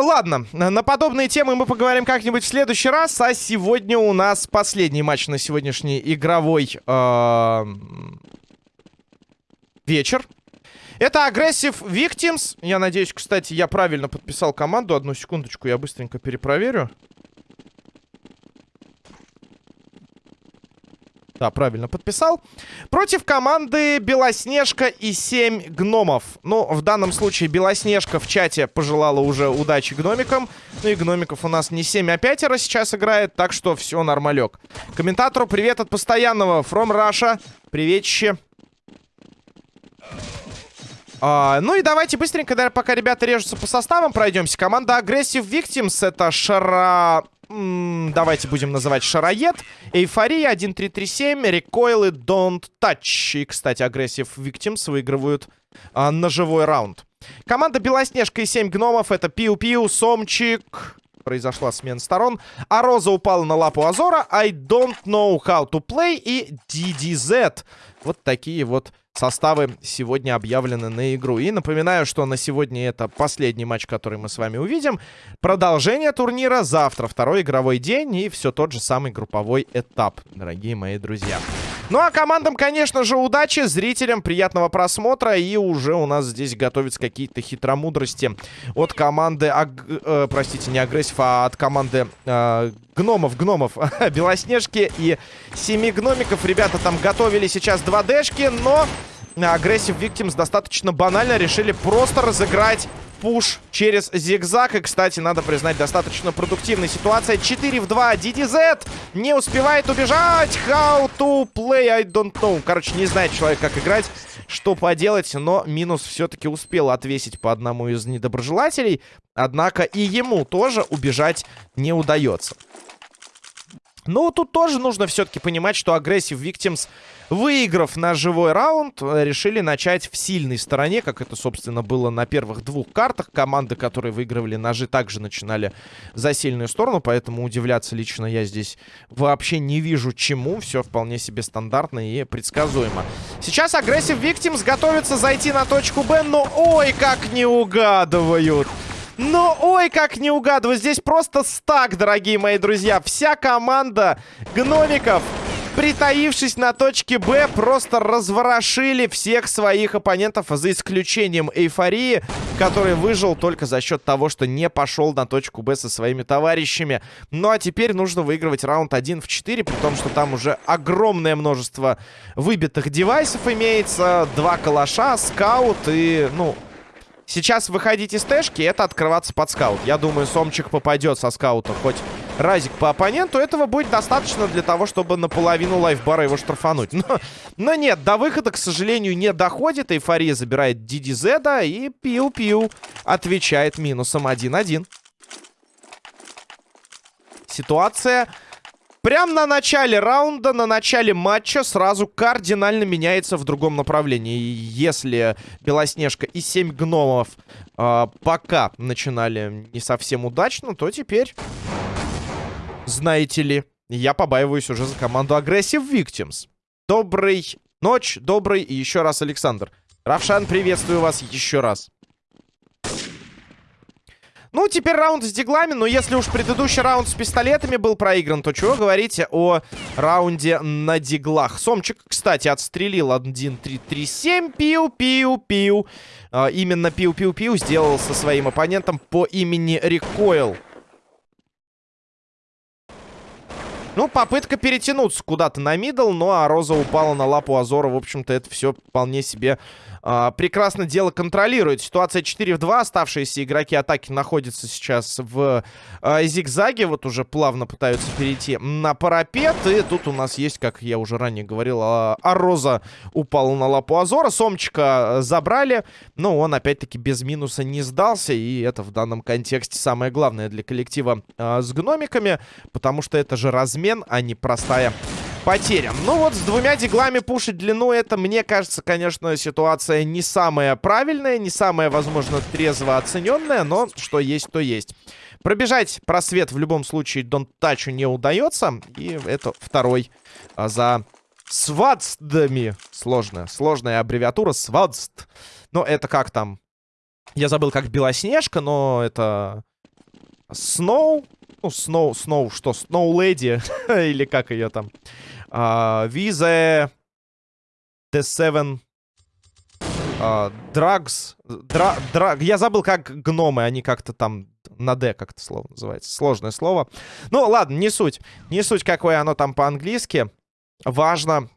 Ну, ладно, на подобные темы мы поговорим как-нибудь в следующий раз. А сегодня у нас последний матч на сегодняшний игровой э, вечер. Это Aggressive Victims. Я надеюсь, кстати, я правильно подписал команду. Одну секундочку, я быстренько перепроверю. Да, правильно подписал. Против команды Белоснежка и 7 гномов. Ну, в данном случае Белоснежка в чате пожелала уже удачи гномикам. Ну и гномиков у нас не 7, а 5 сейчас играет, так что все нормалек. Комментатору привет от постоянного From Russia. Приветище. А, ну и давайте быстренько, пока ребята режутся по составам, пройдемся. Команда Aggressive Victims это Шара... давайте будем называть Шароед. Эйфория 1337, Recoil и Don't Touch. И, кстати, Aggressive Victims выигрывают а, на живой раунд. Команда Белоснежка и 7 гномов это Пиу-Пиу, Сомчик... Произошла смена сторон. А Роза упала на лапу Азора. I don't know how to play и DDZ. Вот такие вот составы сегодня объявлены на игру. И напоминаю, что на сегодня это последний матч, который мы с вами увидим. Продолжение турнира завтра, второй игровой день и все тот же самый групповой этап, дорогие мои друзья. Ну а командам, конечно же, удачи, зрителям приятного просмотра. И уже у нас здесь готовятся какие-то хитромудрости от команды, аг... э, простите, не агрессив, а от команды э, гномов, гномов, Белоснежки и семи гномиков. Ребята там готовили сейчас 2D-шки, но агрессив Victims достаточно банально решили просто разыграть пуш через зигзаг. И, кстати, надо признать, достаточно продуктивная ситуация. 4 в 2. DDZ не успевает убежать. How to play, I don't know. Короче, не знает человек, как играть, что поделать. Но минус все-таки успел отвесить по одному из недоброжелателей. Однако и ему тоже убежать не удается. Ну, тут тоже нужно все-таки понимать, что агрессив Victims, выиграв на живой раунд, решили начать в сильной стороне, как это, собственно, было на первых двух картах. Команды, которые выигрывали ножи, также начинали за сильную сторону, поэтому удивляться лично я здесь вообще не вижу чему. Все вполне себе стандартно и предсказуемо. Сейчас агрессив Victims готовится зайти на точку Б, но ой, как не угадывают. Но ой, как не угадываю. Здесь просто стак, дорогие мои друзья. Вся команда гномиков, притаившись на точке Б, просто разворошили всех своих оппонентов, за исключением Эйфории, который выжил только за счет того, что не пошел на точку Б со своими товарищами. Ну а теперь нужно выигрывать раунд 1 в 4, при том, что там уже огромное множество выбитых девайсов имеется. Два калаша, скаут и, ну, Сейчас выходить из тэшки, это открываться под скаут. Я думаю, Сомчик попадет со скаута хоть разик по оппоненту. Этого будет достаточно для того, чтобы наполовину лайфбара его штрафануть. Но, но нет, до выхода, к сожалению, не доходит. Эйфория забирает DDZ и Пиу-Пиу отвечает минусом 1-1. Ситуация Прям на начале раунда, на начале матча сразу кардинально меняется в другом направлении. Если Белоснежка и 7 гномов э, пока начинали не совсем удачно, то теперь, знаете ли, я побаиваюсь уже за команду Aggressive Victims. Добрый ночь, добрый и еще раз Александр. Равшан, приветствую вас еще раз. Ну, теперь раунд с диглами, но если уж предыдущий раунд с пистолетами был проигран, то чего говорите о раунде на диглах? Сомчик, кстати, отстрелил 1-3-3-7, пиу-пиу-пиу. А, именно пиу-пиу-пиу сделал со своим оппонентом по имени Рекойл. Ну, попытка перетянуться куда-то на мидл, ну а Роза упала на лапу Азора. В общем-то, это все вполне себе а, прекрасно дело контролирует. Ситуация 4 в 2. Оставшиеся игроки атаки находятся сейчас в а, зигзаге. Вот уже плавно пытаются перейти на парапет. И тут у нас есть, как я уже ранее говорил, а, Ароза упала на лапу Азора. Сомчика забрали. Но он опять-таки без минуса не сдался. И это в данном контексте самое главное для коллектива а, с гномиками. Потому что это же размен, а не простая потерям. Ну вот, с двумя диглами пушить длину, это, мне кажется, конечно, ситуация не самая правильная, не самая, возможно, трезво оцененная, но что есть, то есть. Пробежать просвет в любом случае Дон Тачу не удается, и это второй а, за свадстами. Сложная, сложная аббревиатура свадст. Но это как там? Я забыл, как Белоснежка, но это... Сноу? Ну, Сноу, Сноу, что? Сноу Леди? Или как ее там? Визе... The Seven... Драгс... Дра, дра, я забыл, как гномы, они как-то там на D как-то слово называется. Сложное слово. Ну, ладно, не суть. Не суть, какое оно там по-английски. Важно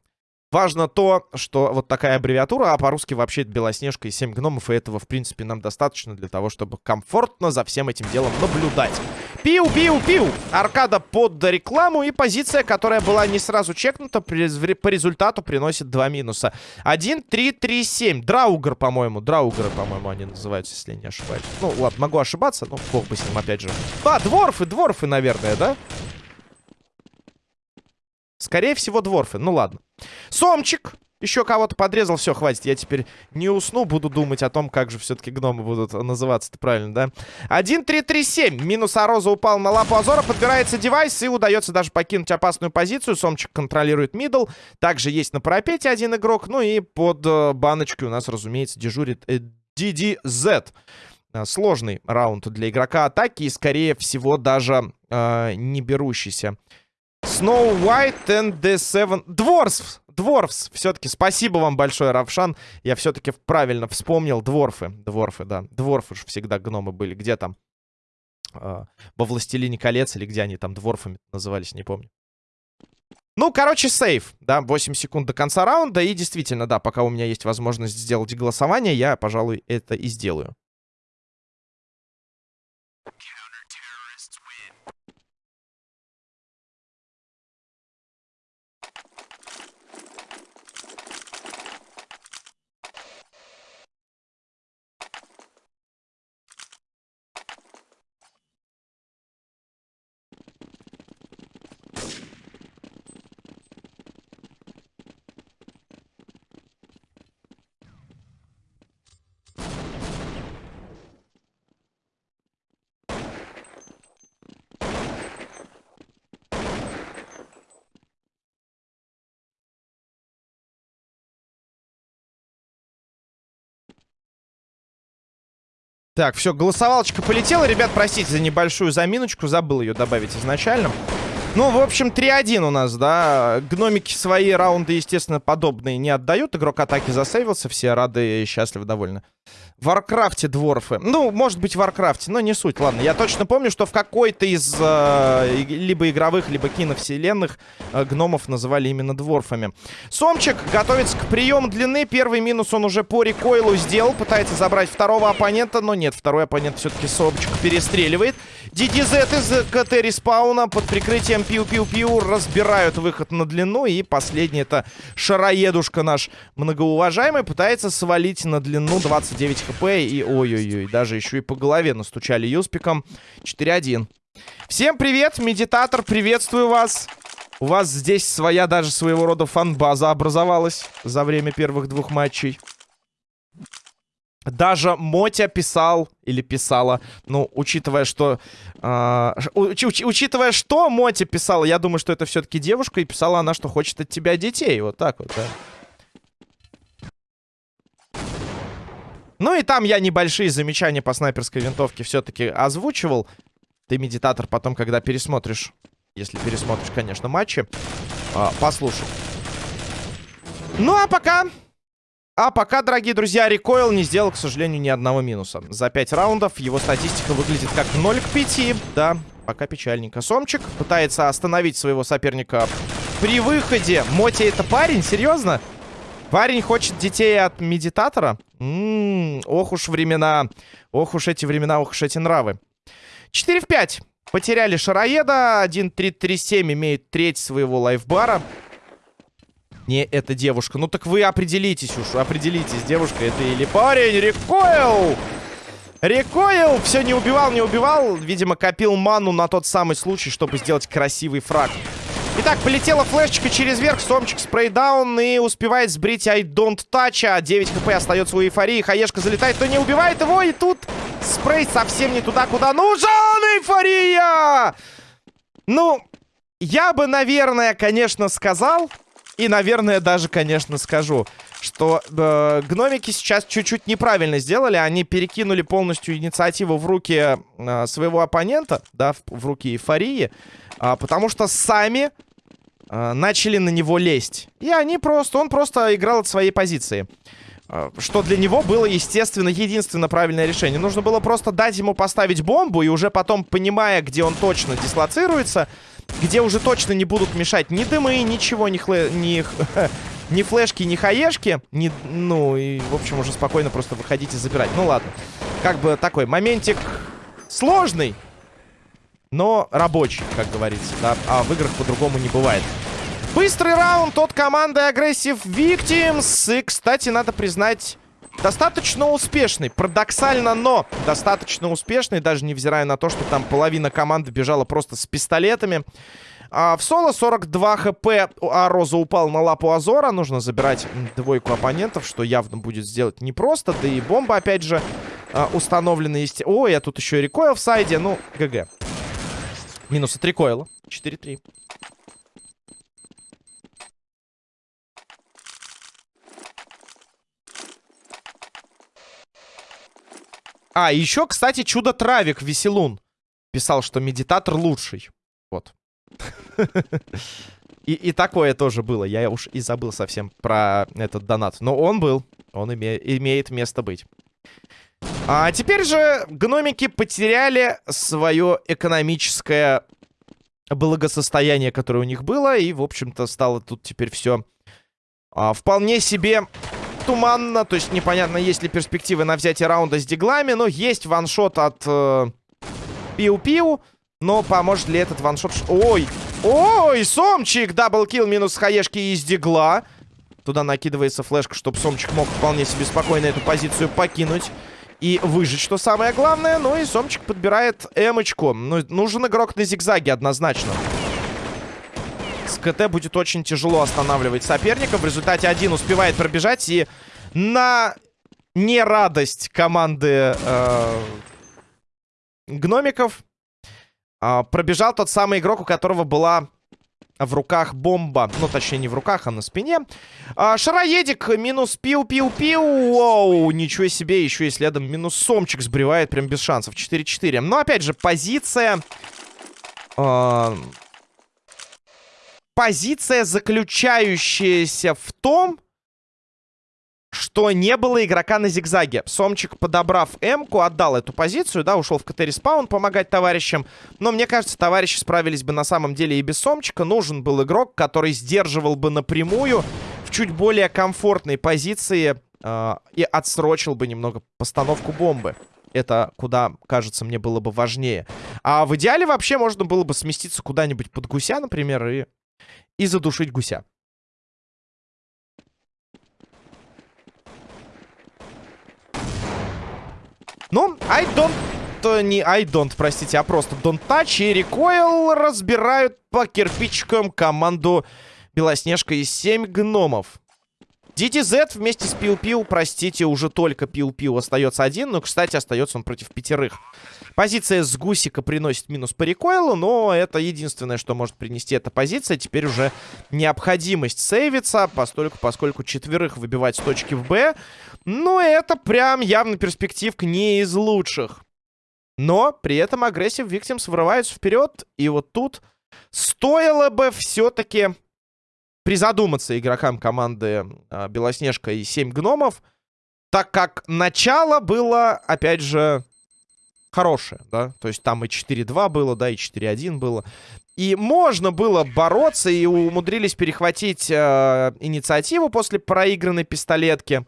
Важно то, что вот такая аббревиатура, а по-русски вообще это Белоснежка и 7 гномов, и этого, в принципе, нам достаточно для того, чтобы комфортно за всем этим делом наблюдать. Пиу-пиу-пиу! Аркада под рекламу, и позиция, которая была не сразу чекнута, по результату приносит 2 минуса. 1, 3, 3, 7. Драугер, по-моему. Драугеры, по-моему, они называются, если я не ошибаюсь. Ну, ладно, могу ошибаться, но бог бы с ним, опять же. А, дворфы, дворфы, наверное, да? Скорее всего, дворфы. Ну, ладно. Сомчик. Еще кого-то подрезал. Все, хватит. Я теперь не усну. Буду думать о том, как же все-таки гномы будут называться-то правильно, да? 1-3-3-7. Минус Ароза упал на лапу Азора. Подбирается девайс и удается даже покинуть опасную позицию. Сомчик контролирует мидл. Также есть на парапете один игрок. Ну и под э, баночкой у нас, разумеется, дежурит э, DDZ. Э, сложный раунд для игрока атаки и, скорее всего, даже э, не берущийся Snow White and the Seven... Дворфс! Дворфс! Все-таки спасибо вам большое, Равшан. Я все-таки правильно вспомнил. Дворфы. Дворфы, да. Дворфы же всегда гномы были. Где там? Э, во Властелине колец или где они там дворфами назывались, не помню. Ну, короче, сейф, да, 8 секунд до конца раунда. И действительно, да, пока у меня есть возможность сделать голосование, я, пожалуй, это и сделаю. Так, все, голосовалочка полетела. Ребят, простите за небольшую заминочку. Забыл ее добавить изначально. Ну, в общем, 3-1 у нас, да. Гномики свои раунды, естественно, подобные не отдают. Игрок атаки засейвился, все рады и счастливы, довольны. В Варкрафте дворфы. Ну, может быть, в Варкрафте, но не суть. Ладно, я точно помню, что в какой-то из э, либо игровых, либо киновселенных э, гномов называли именно дворфами. Сомчик готовится к приему длины. Первый минус он уже по рекойлу сделал. Пытается забрать второго оппонента, но нет. Второй оппонент все-таки Сомчик перестреливает. DDZ из КТ респауна под прикрытием пиу-пиу-пиу разбирают выход на длину. И последний это шароедушка наш многоуважаемый пытается свалить на длину 29 хп. И ой-ой-ой, даже еще и по голове настучали юспиком. 4-1. Всем привет, медитатор, приветствую вас. У вас здесь своя даже своего рода фан-база образовалась за время первых двух матчей. Даже Мотя писал, или писала, ну, учитывая, что... Э, уч, уч, учитывая, что Мотя писала, я думаю, что это все-таки девушка, и писала она, что хочет от тебя детей. Вот так вот, да. Ну и там я небольшие замечания по снайперской винтовке все-таки озвучивал. Ты, медитатор, потом, когда пересмотришь, если пересмотришь, конечно, матчи, э, послушай. Ну а пока... А пока, дорогие друзья, Рекойл не сделал, к сожалению, ни одного минуса. За 5 раундов его статистика выглядит как 0 к 5. Да, пока печальненько. Сомчик пытается остановить своего соперника при выходе. Моти это парень? Серьезно? Парень хочет детей от медитатора? М -м, ох уж времена. Ох уж эти времена, ох уж эти нравы. 4 в 5. Потеряли Шароеда. 1-3-3-7 имеет треть своего лайфбара. Не, это девушка. Ну так вы определитесь уж, определитесь, девушка это или парень. Рекойл! Рекойл! Все, не убивал, не убивал. Видимо, копил ману на тот самый случай, чтобы сделать красивый фраг. Итак, полетела флешечка через верх, Сомчик спрейдаун и успевает сбрить I don't touch, а 9 хп остается у эйфории. Хаешка залетает, то не убивает его, и тут спрей совсем не туда, куда нужен, эйфория! Ну, я бы, наверное, конечно, сказал, И, наверное, даже, конечно, скажу, что э, гномики сейчас чуть-чуть неправильно сделали. Они перекинули полностью инициативу в руки э, своего оппонента, да, в, в руки эйфории, э, потому что сами э, начали на него лезть. И они просто, он просто играл от своей позиции. Э, что для него было, естественно, единственно правильное решение. Нужно было просто дать ему поставить бомбу, и уже потом, понимая, где он точно дислоцируется, где уже точно не будут мешать ни дымы, ничего, ни, хле... ни... ни флешки, ни хаешки. Ни... Ну, и, в общем, уже спокойно просто выходить и забирать. Ну, ладно. Как бы такой моментик сложный, но рабочий, как говорится, да. А в играх по-другому не бывает. Быстрый раунд от команды Aggressive Victims. И, кстати, надо признать... Достаточно успешный, парадоксально, но достаточно успешный, даже невзирая на то, что там половина команды бежала просто с пистолетами. А в соло 42 хп, а Роза упал на лапу Азора. Нужно забирать двойку оппонентов, что явно будет сделать непросто. Да и бомба, опять же, а, установлена. Есть... Ой, я тут еще и рекойл в сайде. Ну, ГГ. Минус от рекойла. 4-3. А, еще, кстати, Чудо-Травик Веселун писал, что медитатор лучший. Вот. И, и такое тоже было. Я уж и забыл совсем про этот донат. Но он был. Он име, имеет место быть. А теперь же гномики потеряли свое экономическое благосостояние, которое у них было. И, в общем-то, стало тут теперь все а, вполне себе туманно. То есть непонятно, есть ли перспективы на взятие раунда с диглами. Но есть ваншот от э, Пиу-Пиу. Но поможет ли этот ваншот... Ой! Ой, Сомчик! Даблкил минус хаешки из дигла. Туда накидывается флешка, чтобы Сомчик мог вполне себе спокойно эту позицию покинуть. И выжить, что самое главное. Ну и Сомчик подбирает эмочку. Ну, нужен игрок на зигзаге однозначно. С КТ будет очень тяжело останавливать соперника. В результате один успевает пробежать. И на нерадость команды э, гномиков э, пробежал тот самый игрок, у которого была в руках бомба. Ну, точнее, не в руках, а на спине. А, шароедик минус пиу-пиу-пиу. Оу, ничего себе, еще и следом минус сомчик сбривает прям без шансов. 4-4. Но, опять же, позиция... Э, позиция, заключающаяся в том, что не было игрока на зигзаге. Сомчик, подобрав М-ку, отдал эту позицию, да, ушел в КТ-респаун помогать товарищам. Но мне кажется, товарищи справились бы на самом деле и без Сомчика. Нужен был игрок, который сдерживал бы напрямую в чуть более комфортной позиции э, и отсрочил бы немного постановку бомбы. Это куда, кажется, мне было бы важнее. А в идеале вообще можно было бы сместиться куда-нибудь под гуся, например, и и задушить гуся. Ну, I don't... Не I don't, простите, а просто don't touch и recoil разбирают по кирпичикам команду Белоснежка и 7 гномов. DDZ вместе с Пиу-Пиу, простите, уже только Пиу-Пиу остается один. Но, кстати, остается он против пятерых. Позиция с Гусика приносит минус по рекойлу, но это единственное, что может принести эта позиция. Теперь уже необходимость сейвиться, постольку, поскольку четверых выбивать с точки в Б. Ну, это прям явно перспективка не из лучших. Но при этом агрессив Victims врываются вперед. И вот тут стоило бы все-таки призадуматься игрокам команды а, Белоснежка и 7 гномов, так как начало было, опять же, хорошее, да, то есть там и 4-2 было, да, и 4-1 было. И можно было бороться, и умудрились перехватить э, инициативу после проигранной пистолетки.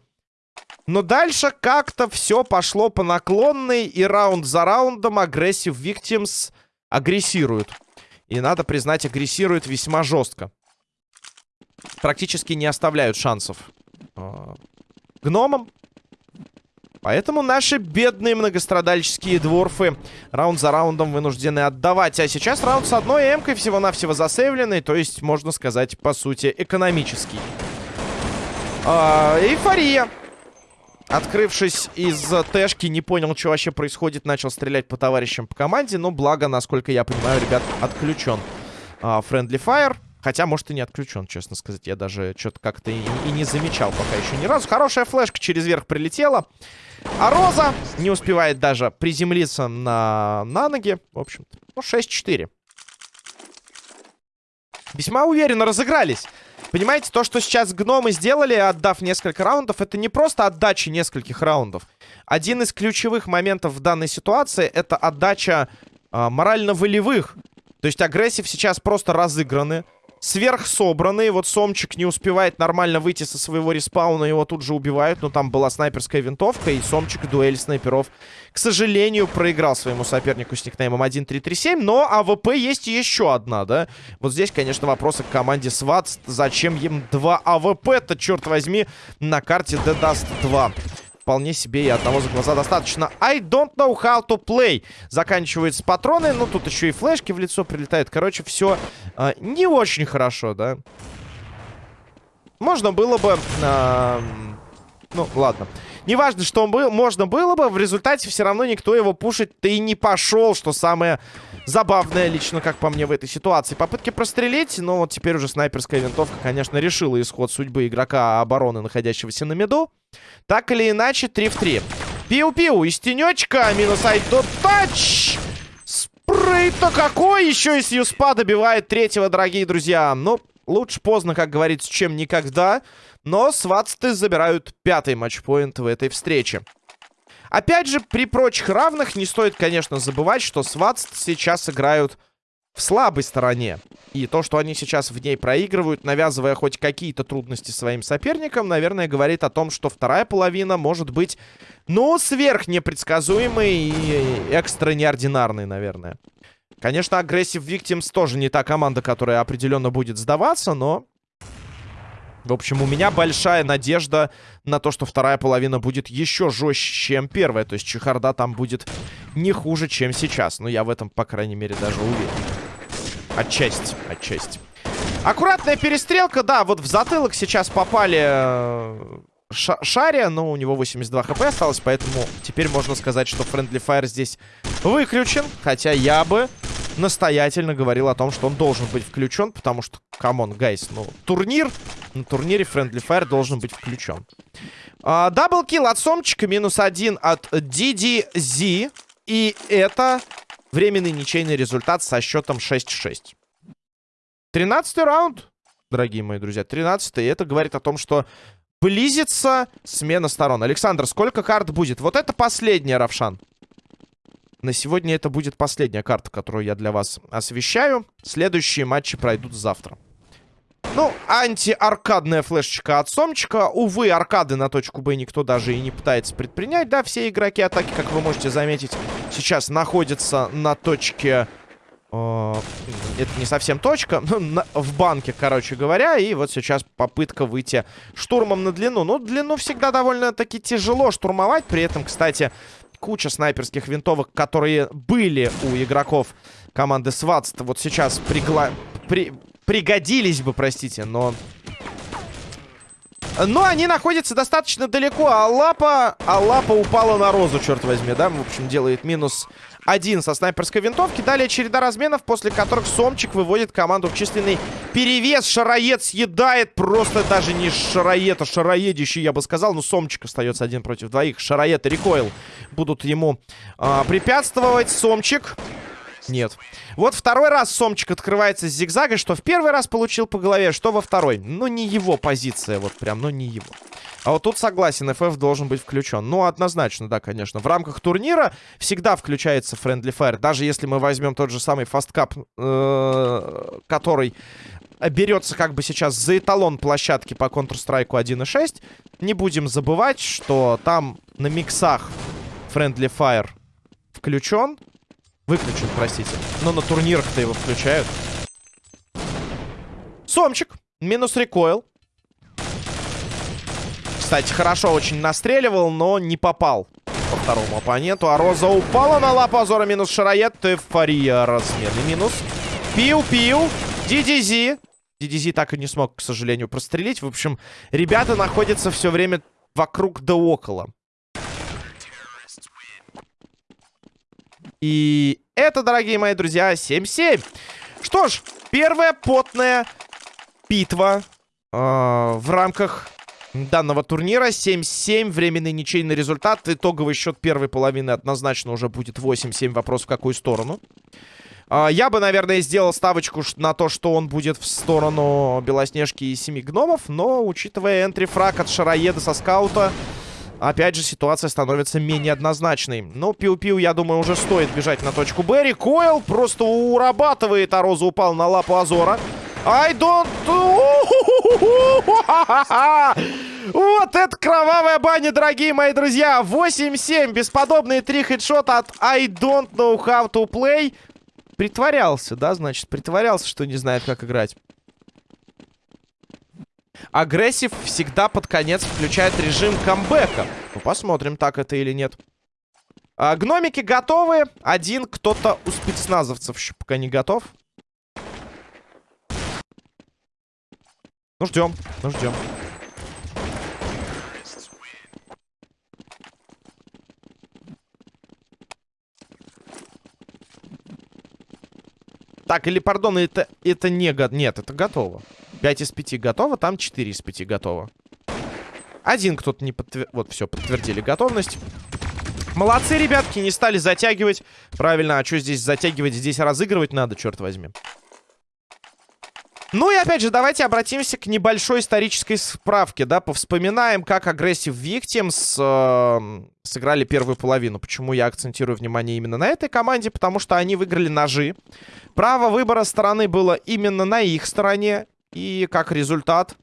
Но дальше как-то все пошло по наклонной, и раунд за раундом агрессив Victims агрессируют. И надо признать, агрессируют весьма жестко практически не оставляют шансов э, гномам. Поэтому наши бедные многострадальческие дворфы раунд за раундом вынуждены отдавать. А сейчас раунд с одной эмкой всего-навсего засейвленный. То есть, можно сказать, по сути, экономический. А, эйфория. Открывшись из тэшки, не понял, что вообще происходит. Начал стрелять по товарищам по команде. Но благо, насколько я понимаю, ребят, отключен. Френдли uh, Fire. Хотя, может, и не отключен, честно сказать. Я даже что-то как-то и, и не замечал пока еще ни разу. Хорошая флешка через верх прилетела. А Роза не успевает даже приземлиться на, на ноги. В общем-то, ну, 6-4. Весьма уверенно разыгрались. Понимаете, то, что сейчас гномы сделали, отдав несколько раундов, это не просто отдача нескольких раундов. Один из ключевых моментов в данной ситуации — это отдача э, морально-волевых. То есть агрессив сейчас просто разыграны сверхсобранный. Вот Сомчик не успевает нормально выйти со своего респауна, его тут же убивают. Но там была снайперская винтовка, и Сомчик дуэль снайперов, к сожалению, проиграл своему сопернику с никнеймом 1337. Но АВП есть еще одна, да? Вот здесь, конечно, вопросы к команде SWAT. Зачем им два АВП-то, черт возьми, на карте Dust 2? Вполне себе и одного за глаза достаточно. I don't know how to play. Заканчиваются патроны. Ну, тут еще и флешки в лицо прилетают. Короче, все э, не очень хорошо, да. Можно было бы... Э, ну, ладно. Неважно, что был, можно было бы, в результате все равно никто его пушить-то и не пошел, что самое забавное лично, как по мне, в этой ситуации. Попытки прострелить, но вот теперь уже снайперская винтовка, конечно, решила исход судьбы игрока обороны, находящегося на меду. Так или иначе, 3 в 3. Пиу-пиу из тенечка, минус айдо тач. Спрей-то какой! Еще и Сьюспа добивает третьего, дорогие друзья. Ну, лучше поздно, как говорится, чем никогда. Но сватсты забирают пятый матчпоинт в этой встрече. Опять же, при прочих равных не стоит, конечно, забывать, что сватст сейчас играют в слабой стороне. И то, что они сейчас в ней проигрывают, навязывая хоть какие-то трудности своим соперникам, наверное, говорит о том, что вторая половина может быть, ну, сверх непредсказуемой и экстра неординарной, наверное. Конечно, Aggressive Victims тоже не та команда, которая определенно будет сдаваться, но в общем, у меня большая надежда на то, что вторая половина будет еще жестче, чем первая. То есть чехарда там будет не хуже, чем сейчас. Но я в этом, по крайней мере, даже уверен. Отчасти, отчасти. Аккуратная перестрелка, да, вот в затылок сейчас попали э, Шария, но у него 82 хп осталось, поэтому теперь можно сказать, что Friendly Fire здесь выключен. Хотя я бы настоятельно говорил о том, что он должен быть включен, потому что, come on, guys, ну, турнир, на турнире Friendly Fire должен быть включен. А, double kill от Сомчика, минус один от DDZ, и это временный ничейный результат со счетом 6-6. 13 раунд, дорогие мои друзья, 13 и это говорит о том, что близится смена сторон. Александр, сколько карт будет? Вот это последняя, Равшан. На сегодня это будет последняя карта, которую я для вас освещаю. Следующие матчи пройдут завтра. Ну, анти-аркадная флешечка от Сомчика. Увы, аркады на точку Б никто даже и не пытается предпринять. Да, все игроки атаки, как вы можете заметить, сейчас находятся на точке... Э, это не совсем точка, в банке, короче говоря. И вот сейчас попытка выйти штурмом на длину. Ну, длину всегда довольно-таки тяжело штурмовать. При этом, кстати, куча снайперских винтовок, которые были у игроков команды Сватс, вот сейчас пригла... при... пригодились бы, простите, но... Но они находятся достаточно далеко, а лапа, а лапа упала на розу, черт возьми, да? В общем, делает минус один со снайперской винтовки. Далее череда разменов, после которых Сомчик выводит команду в численный перевес. Шароед съедает просто даже не Шароед, а Шароедищий, я бы сказал. Но Сомчик остается один против двоих. Шароед и Рекойл будут ему а, препятствовать. Сомчик... Нет. Вот второй раз Сомчик открывается с зигзага, что в первый раз получил по голове, что во второй. Ну, не его позиция, вот прям, ну, не его. А вот тут согласен, FF должен быть включен. Ну, однозначно, да, конечно. В рамках турнира всегда включается Friendly Fire. Даже если мы возьмем тот же самый Fast Cup, э который берется как бы сейчас за эталон площадки по Counter-Strike 1.6, не будем забывать, что там на миксах Friendly Fire включен. Выключен, простите. Но на турнирах-то его включают. Сомчик. Минус рекойл. Кстати, хорошо очень настреливал, но не попал по второму оппоненту. А Роза упала на лапу Азора минус Шароед. Эйфория разменный минус. Пиу-пиу. DDZ. DDZ так и не смог, к сожалению, прострелить. В общем, ребята находятся все время вокруг да около. И это, дорогие мои друзья, 7-7. Что ж, первая потная битва э, в рамках данного турнира. 7-7, временный ничейный результат. Итоговый счет первой половины однозначно уже будет 8-7. Вопрос в какую сторону. Э, я бы, наверное, сделал ставочку на то, что он будет в сторону Белоснежки и Семи Гномов. Но, учитывая энтрифраг от Шароеда со скаута... Опять же, ситуация становится менее однозначной. Но Пиу-Пиу, я думаю, уже стоит бежать на точку Б. Рекойл просто урабатывает, а Роза упал на лапу Азора. I don't... Вот это кровавая баня, дорогие мои друзья. 8-7. Бесподобные три хедшота от I don't know how to play. Притворялся, да, значит? Притворялся, что не знает, как играть. Агрессив всегда под конец включает режим камбэка. Ну, посмотрим, так это или нет. А, гномики готовы. Один кто-то у спецназовцев еще пока не готов. Ну, ждем. Ну, ждем. Так, или, пардон, это, это не... Нет, это готово. 5 из 5 готово, там 4 из 5 готово. Один кто-то не подтвердил... Вот, все, подтвердили готовность. Молодцы, ребятки, не стали затягивать. Правильно, а что здесь затягивать? Здесь разыгрывать надо, черт возьми. Ну и опять же, давайте обратимся к небольшой исторической справке, да, повспоминаем, как Aggressive Victims э, сыграли первую половину. Почему я акцентирую внимание именно на этой команде? Потому что они выиграли ножи. Право выбора стороны было именно на их стороне. И как результат,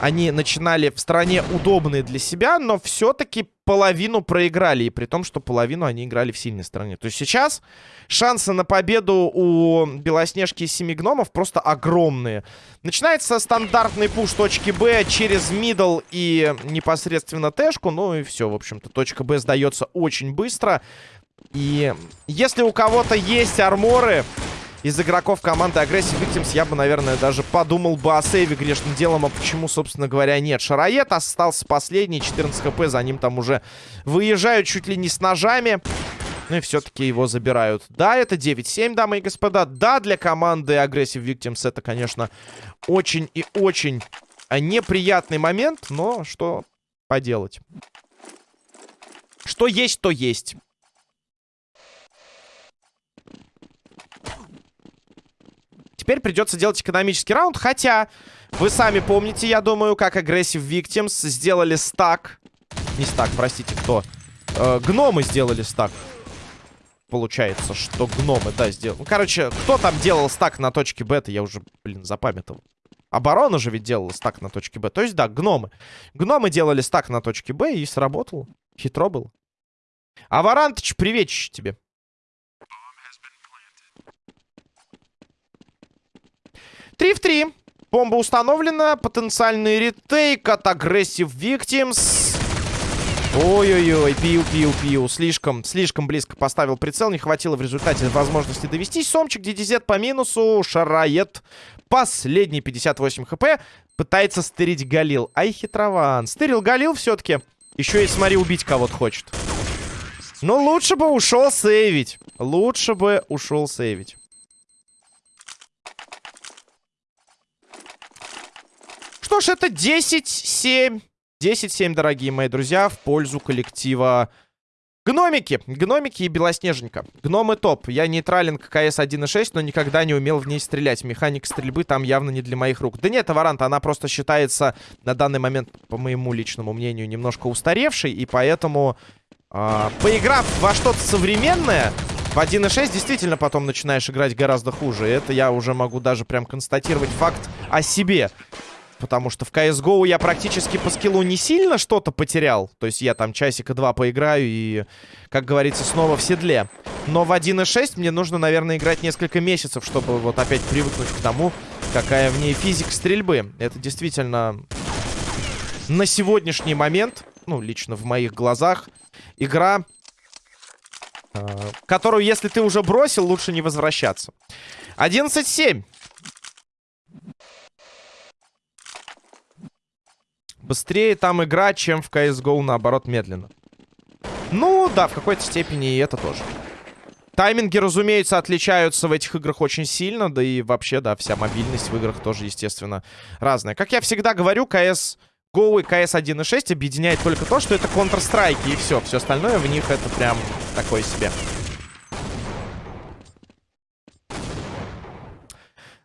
они начинали в стране удобные для себя, но все-таки половину проиграли. И при том, что половину они играли в сильной стране. То есть сейчас шансы на победу у Белоснежки и Семи Гномов просто огромные. Начинается стандартный пуш точки Б через мидл и непосредственно тэшку. Ну и все, в общем-то. Точка Б сдается очень быстро. И если у кого-то есть арморы из игроков команды Aggressive Victims я бы, наверное, даже подумал бы о сейве грешным делом, а почему, собственно говоря, нет. Шароед остался последний, 14 хп, за ним там уже выезжают чуть ли не с ножами. Ну и все-таки его забирают. Да, это 9-7, дамы и господа. Да, для команды Aggressive Victims это, конечно, очень и очень неприятный момент, но что поделать. Что есть, то есть. Теперь придется делать экономический раунд. Хотя, вы сами помните, я думаю, как Aggressive Victims сделали стак. Не стак, простите, кто? Э, гномы сделали стак. Получается, что гномы, да, сделали. Ну, короче, кто там делал стак на точке бета, я уже, блин, запамятовал. Оборона же ведь делала стак на точке Б. То есть, да, гномы. Гномы делали стак на точке Б и сработало. Хитро было. Аварантыч, приветище тебе. 3 в 3. Бомба установлена. Потенциальный ретейк от Aggressive Victims. Ой-ой-ой, пиу-пиу-пиу. Слишком, слишком близко поставил прицел. Не хватило в результате возможности довести. Сомчик, DDZ по минусу. Шарает. Последний 58 хп. Пытается стырить Галил. Ай, хитрован. Стырил Галил все-таки. Еще и, смотри, убить кого-то хочет. Но лучше бы ушел сейвить. Лучше бы ушел сейвить. Что ж, это 10-7. 10-7, дорогие мои друзья, в пользу коллектива Гномики. Гномики и Белоснеженька. Гномы топ. Я нейтрален к КС 1.6, но никогда не умел в ней стрелять. Механика стрельбы там явно не для моих рук. Да нет, Аваранта, она просто считается на данный момент, по моему личному мнению, немножко устаревшей. И поэтому, э, поиграв во что-то современное, в 1.6 действительно потом начинаешь играть гораздо хуже. Это я уже могу даже прям констатировать факт о себе. Потому что в CSGO я практически по скиллу не сильно что-то потерял. То есть я там часика два поиграю и, как говорится, снова в седле. Но в 1.6 мне нужно, наверное, играть несколько месяцев, чтобы вот опять привыкнуть к тому, какая в ней физика стрельбы. Это действительно на сегодняшний момент, ну, лично в моих глазах, игра, э, которую, если ты уже бросил, лучше не возвращаться. 11-7. Быстрее там игра, чем в CSGO, наоборот, медленно. Ну, да, в какой-то степени и это тоже. Тайминги, разумеется, отличаются в этих играх очень сильно. Да и вообще, да, вся мобильность в играх тоже, естественно, разная. Как я всегда говорю, CS GO и CS 1.6 объединяет только то, что это Counter-Strike. И все. Все остальное в них это прям такое себе.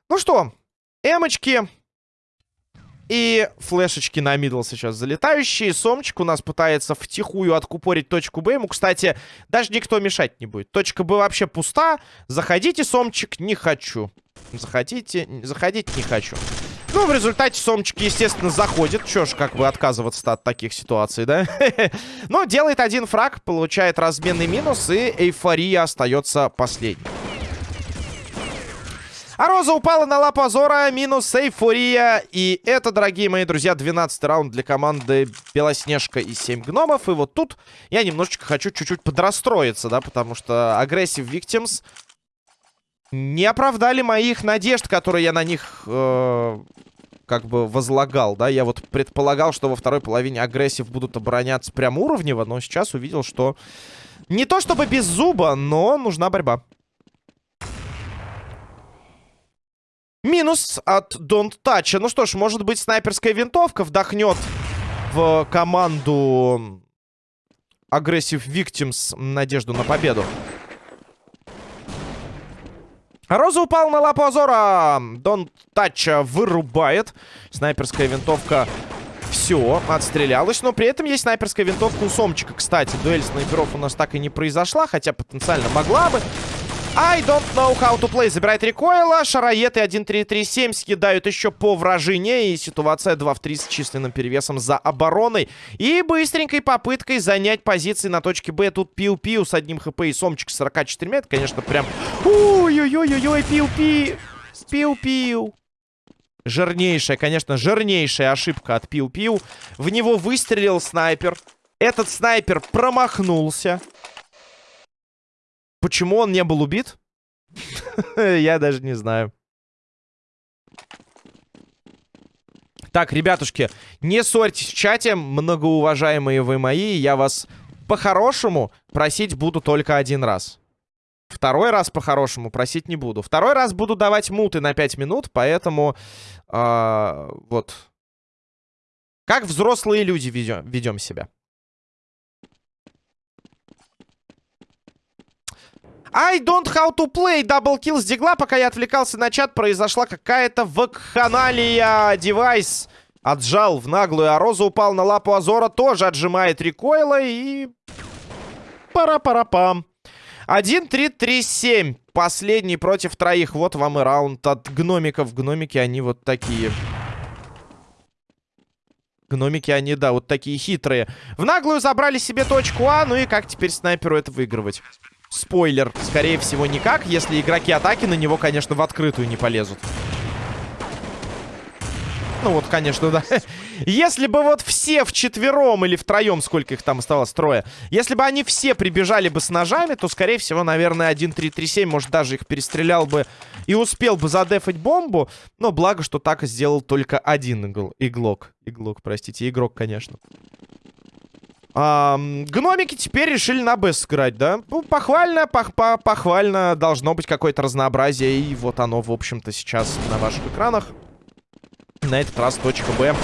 Ну что, эмочки и флешечки на мидл сейчас залетающие. Сомчик у нас пытается втихую откупорить точку Б. Ему, кстати, даже никто мешать не будет. Точка Б вообще пуста. Заходите, Сомчик, не хочу. Заходите, заходить не хочу. Ну, в результате Сомчик, естественно, заходит. Чё ж, как бы отказываться от таких ситуаций, да? Но делает один фраг, получает разменный минус, и эйфория остается последней. А Роза упала на лапу Азора, минус эйфория. И это, дорогие мои друзья, 12 раунд для команды Белоснежка и 7 гномов. И вот тут я немножечко хочу чуть-чуть подрастроиться, да, потому что агрессив Victims не оправдали моих надежд, которые я на них... Э как бы возлагал, да, я вот предполагал, что во второй половине агрессив будут обороняться прям уровнево, но сейчас увидел, что не то чтобы без зуба, но нужна борьба. Минус от Don't Touch. Ну что ж, может быть, снайперская винтовка вдохнет в команду Aggressive Victims надежду на победу. Роза упал на лапу Азора. Don't Touch вырубает. Снайперская винтовка все, отстрелялась. Но при этом есть снайперская винтовка у Сомчика. Кстати, дуэль снайперов у нас так и не произошла, хотя потенциально могла бы. I don't know how to play. Забирает рекойла. Шароеты 1-3-3-7 съедают еще по вражине. И ситуация 2 в 3 с численным перевесом за обороной. И быстренькой попыткой занять позиции на точке Б. Тут пиу-пиу с одним хп и сомчик с 44 Это, конечно, прям... Ой-ой-ой-ой, пиу-пиу. Пиу-пиу. Жирнейшая, конечно, жирнейшая ошибка от пиу-пиу. В него выстрелил снайпер. Этот снайпер промахнулся. Почему он не был убит? Я даже не знаю. Так, ребятушки, не ссорьтесь в чате, многоуважаемые вы мои. Я вас по-хорошему просить буду только один раз. Второй раз по-хорошему просить не буду. Второй раз буду давать муты на 5 минут, поэтому... Э, вот. Как взрослые люди ведем, ведем себя. I don't how to play. Double kill с дигла. Пока я отвлекался на чат, произошла какая-то вакханалия. Девайс отжал в наглую, а Роза упал на лапу Азора. Тоже отжимает рекойла и... Пара-пара-пам. 1-3-3-7. Последний против троих. Вот вам и раунд от гномиков. Гномики, они вот такие. Гномики, они, да, вот такие хитрые. В наглую забрали себе точку А. Ну и как теперь снайперу это выигрывать? Спойлер, скорее всего, никак, если игроки атаки на него, конечно, в открытую не полезут. Ну вот, конечно, да. Если бы вот все вчетвером или втроем, сколько их там оставалось, трое, если бы они все прибежали бы с ножами, то, скорее всего, наверное, 1-3-3-7, может, даже их перестрелял бы и успел бы задефать бомбу. Но благо, что так сделал только один игл иглок. Иглок, простите, игрок, конечно. А, гномики теперь решили на Б сыграть, да? Ну, похвально, пох -по похвально. Должно быть какое-то разнообразие. И вот оно, в общем-то, сейчас на ваших экранах. На этот раз точка Б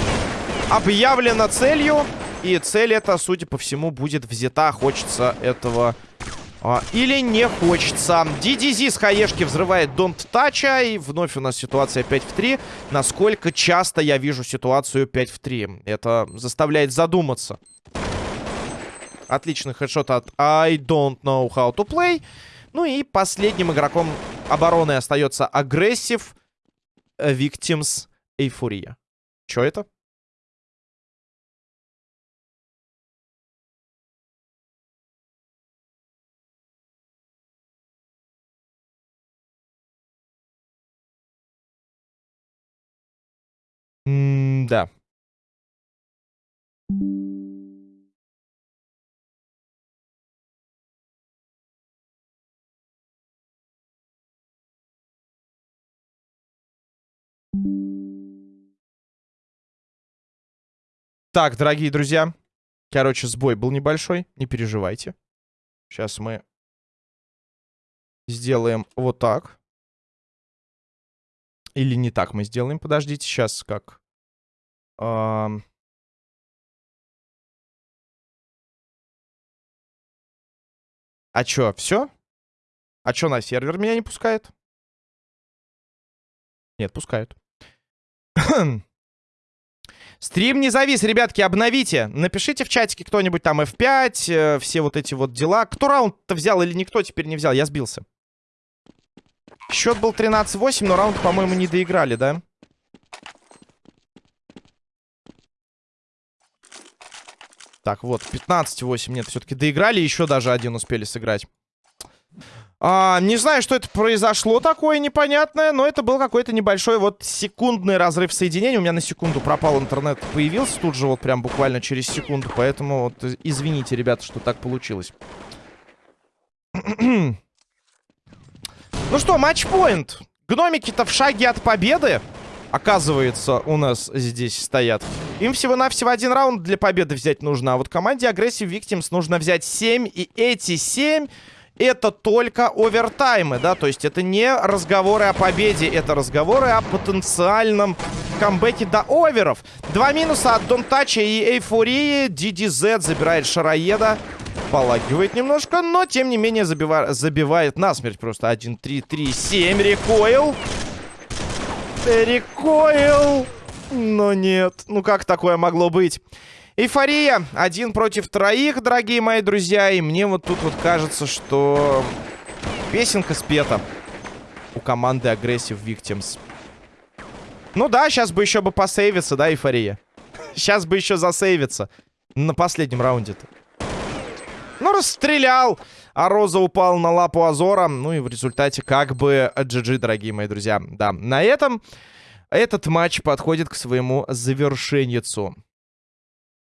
объявлена целью. И цель эта, судя по всему, будет взята. Хочется этого... А, или не хочется. DDZ с хаешки взрывает Don't Touch. И вновь у нас ситуация 5 в 3. Насколько часто я вижу ситуацию 5 в 3? Это заставляет задуматься. Отличный хедшот от I don't know how to play. Ну и последним игроком обороны остается агрессив Victims Эйфория. Чё это? М да. Так, дорогие друзья. Короче, сбой был небольшой. Не переживайте. Сейчас мы сделаем вот так. Или не так мы сделаем. Подождите, сейчас как. А... чё, все? А чё на сервер меня не пускает? Нет, пускают. Стрим не завис, ребятки, обновите. Напишите в чатике кто-нибудь там F5, э, все вот эти вот дела. Кто раунд-то взял или никто теперь не взял? Я сбился. Счет был 13-8, но раунд, по-моему, не доиграли, да? Так, вот, 15-8. Нет, все-таки доиграли, еще даже один успели сыграть. А, не знаю, что это произошло такое непонятное, но это был какой-то небольшой вот секундный разрыв соединения. У меня на секунду пропал интернет, появился тут же вот прям буквально через секунду. Поэтому вот извините, ребята, что так получилось. ну что, матчпоинт. Гномики-то в шаге от победы, оказывается, у нас здесь стоят. Им всего-навсего один раунд для победы взять нужно. А вот команде Aggressive Victims нужно взять 7. И эти 7 это только овертаймы, да, то есть это не разговоры о победе, это разговоры о потенциальном камбэке до оверов. Два минуса от Донтача и Эйфории. DDZ забирает Шароеда. Полагивает немножко, но тем не менее забива забивает насмерть просто. 1, 3, 3, 7. Рекоил. Рекоил. Но нет. Ну как такое могло быть? Эйфория. Один против троих, дорогие мои друзья. И мне вот тут вот кажется, что песенка спета у команды Aggressive Victims. Ну да, сейчас бы еще бы посейвиться, да, эйфория? Сейчас бы еще засейвиться на последнем раунде-то. Ну, расстрелял. А Роза упал на лапу Азора. Ну и в результате как бы GG, дорогие мои друзья. Да, на этом этот матч подходит к своему завершению.